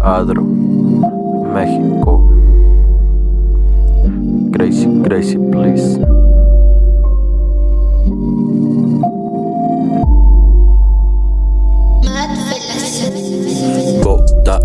Adro, México. Crazy, crazy, please.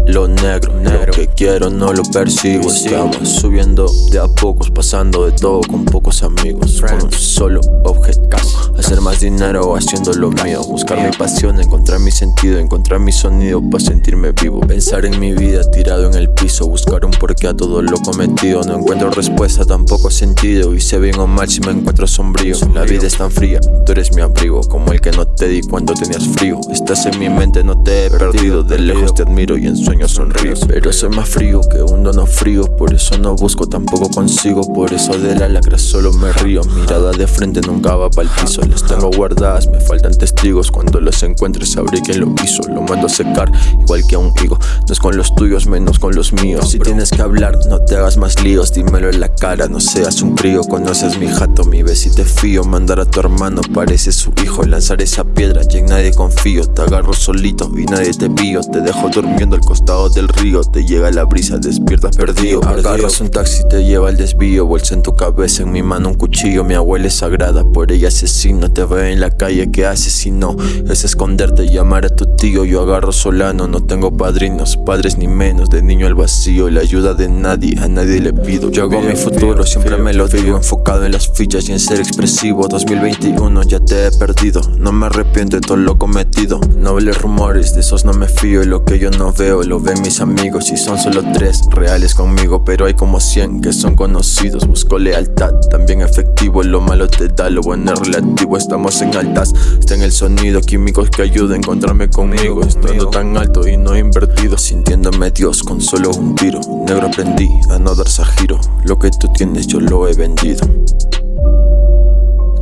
Lo negro, negro. Lo que quiero no lo persigo. Estamos subiendo de a pocos, pasando de todo con pocos amigos. Con un solo objetivo. Hacer más dinero haciendo lo mío. Buscar mi pasión, encontrar mi sentido, encontrar mi sonido para sentirme vivo. Pensar en mi vida tirado en el piso. Buscar un porqué a todo lo cometido. No encuentro respuesta, tampoco sentido. Y sé bien o mal si me encuentro sombrío. La vida es tan fría, tú eres mi abrigo. Como el que no te di cuando tenías frío. Estás en mi mente, no te he perdido. De lejos te admiro y en sueños sonrío. Pero soy más frío que un dono frío. Por eso no busco, tampoco consigo. Por eso de la lacra solo me río. Mirada de frente nunca va para el piso. Las tengo guardadas, me faltan testigos. Cuando los encuentre sabré quién lo hizo. Lo mando a secar, igual que a un higo. No es con los tuyos, menos con los míos. Si tienes que hablar, no te hagas más líos. Dímelo en la cara, no seas un crío. Conoces mi jato, mi ves y te fío. Mandar a tu hermano, parece su hijo. Lanzar esa piedra, ya en nadie confío. Te agarro solito y nadie te pío. Te dejo durmiendo al costado del río. Te llega la brisa, despiertas perdido. Agarras un taxi, te lleva al desvío. Bolsa en tu cabeza, en mi mano un cuchillo. Mi abuela es sagrada, por ella asesino. Te veo en la calle, ¿qué haces si no? Es esconderte y llamar a tu tío. Yo agarro solano, no tengo padrinos, padres ni menos. De niño al vacío, la ayuda de nadie, a nadie le pido. Yo hago mi futuro, siempre me lo digo. Enfocado en las fichas y en ser expresivo. 2021, ya te he perdido. No me arrepiento de todo lo cometido. No hables rumores, de esos no me fío. Y lo que yo no veo, lo ven mis amigos. Y son solo tres reales conmigo, pero hay como 100 que son conocidos. Busco lealtad, también efectivo. Lo malo te da, lo bueno es relativo. Estamos en altas, está en el sonido. Químicos que ayuden a encontrarme conmigo. Estando tan alto y no invertido. Sintiéndome Dios con solo un tiro. Negro aprendí a no darse a giro. Lo que tú tienes yo lo he vendido.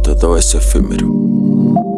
Todo es efímero.